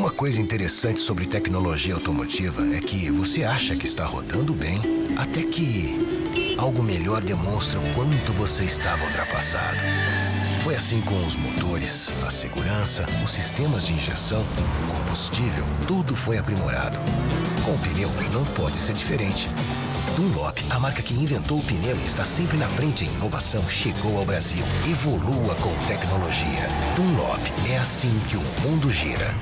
Uma coisa interessante sobre tecnologia automotiva é que você acha que está rodando bem, até que algo melhor demonstra o quanto você estava ultrapassado. Foi assim com os motores, a segurança, os sistemas de injeção, o combustível, tudo foi aprimorado. Com o pneu não pode ser diferente. Dunlop, a marca que inventou o pneu e está sempre na frente em inovação, chegou ao Brasil. Evolua com tecnologia. Dunlop, é assim que o mundo gira.